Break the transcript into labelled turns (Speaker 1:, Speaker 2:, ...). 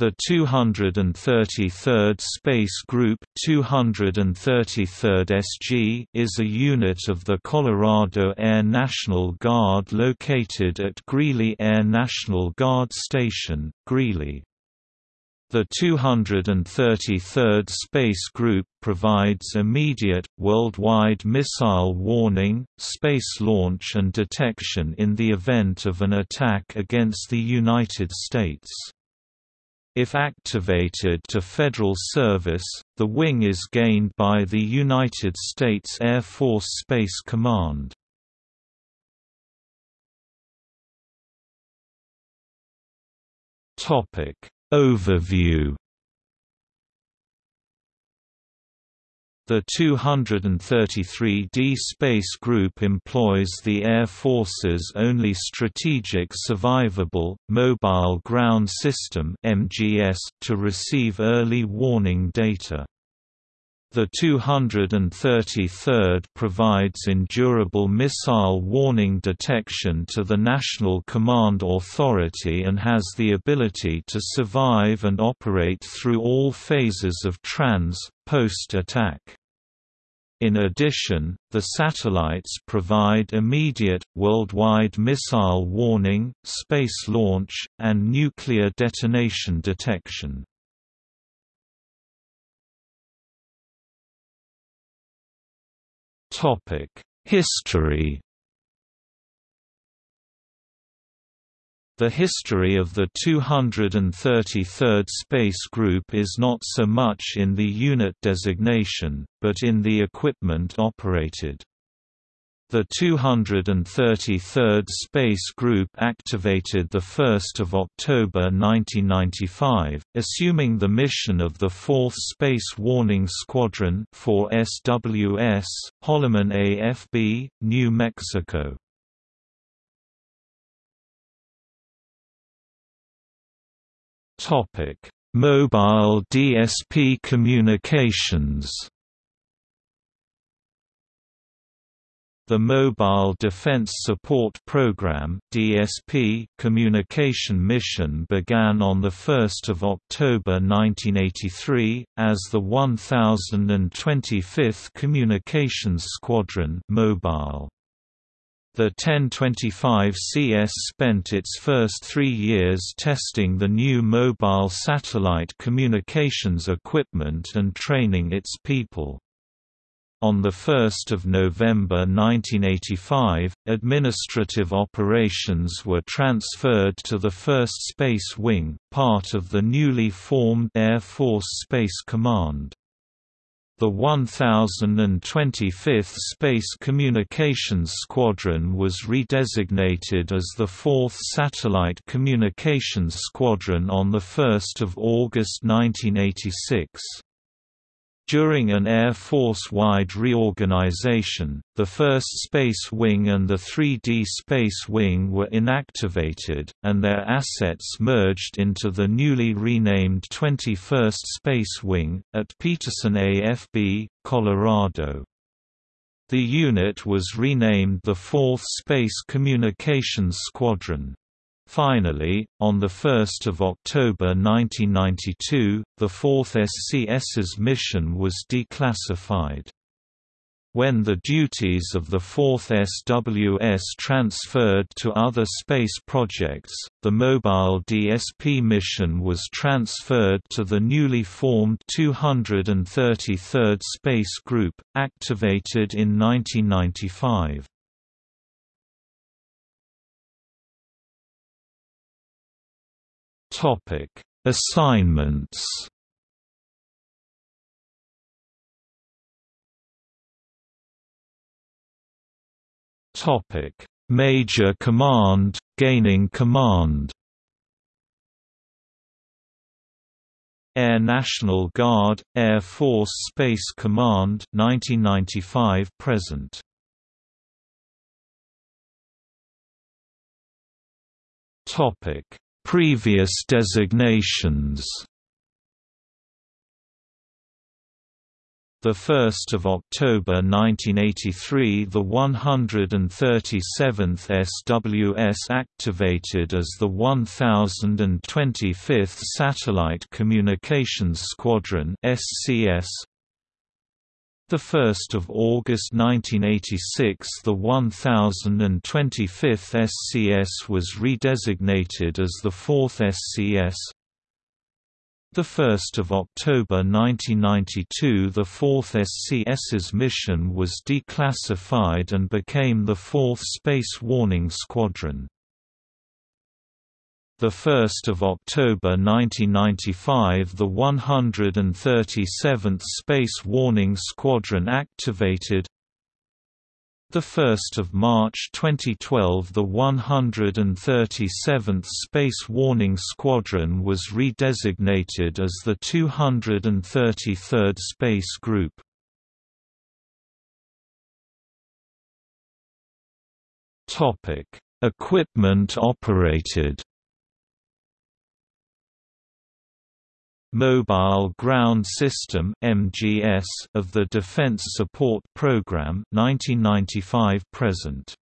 Speaker 1: The 233rd Space Group 233rd SG is a unit of the Colorado Air National Guard located at Greeley Air National Guard Station, Greeley. The 233rd Space Group provides immediate, worldwide missile warning, space launch and detection in the event of an attack against the United States. If activated to Federal service, the wing is gained by the United States Air Force Space Command. Overview The 233d Space Group employs the Air Force's only strategic survivable, mobile ground system to receive early warning data. The 233rd provides endurable missile warning detection to the National Command Authority and has the ability to survive and operate through all phases of trans, post-attack. In addition, the satellites provide immediate, worldwide missile warning, space launch, and nuclear detonation detection. History The history of the 233rd Space Group is not so much in the unit designation, but in the equipment operated. The 233rd Space Group activated 1 October 1995, assuming the mission of the 4th Space Warning Squadron 4SWS, Holloman AFB, New Mexico. Topic: Mobile DSP communications. The Mobile Defense Support Program (DSP) communication mission began on the 1st of October 1983 as the 1025th Communications Squadron (Mobile). The 1025 CS spent its first three years testing the new mobile satellite communications equipment and training its people. On 1 November 1985, administrative operations were transferred to the 1st Space Wing, part of the newly formed Air Force Space Command. The 1025th Space Communications Squadron was redesignated as the 4th Satellite Communications Squadron on 1 August 1986. During an Air Force-wide reorganization, the 1st Space Wing and the 3D Space Wing were inactivated, and their assets merged into the newly renamed 21st Space Wing, at Peterson AFB, Colorado. The unit was renamed the 4th Space Communications Squadron. Finally, on 1 October 1992, the 4th SCS's mission was declassified. When the duties of the 4th SWS transferred to other space projects, the Mobile DSP mission was transferred to the newly formed 233rd Space Group, activated in 1995. Topic: Assignments. Topic: Major Command, Gaining Command. Air National Guard, Air Force Space Command 1995 present. Topic Previous designations. The 1st of October 1983 the 137th SWS activated as the 1025th Satellite Communications Squadron SCS the 1st of August 1986 the 1025th SCS was redesignated as the 4th SCS the 1st of October 1992 the 4th SCS's mission was declassified and became the 4th Space Warning Squadron. The 1st of October 1995 the 137th Space Warning Squadron activated the 1st of March 2012 the 137th Space Warning Squadron was redesignated as the 233rd Space Group. Topic: Equipment operated Mobile Ground System (MGS) of the Defense Support Program 1995 present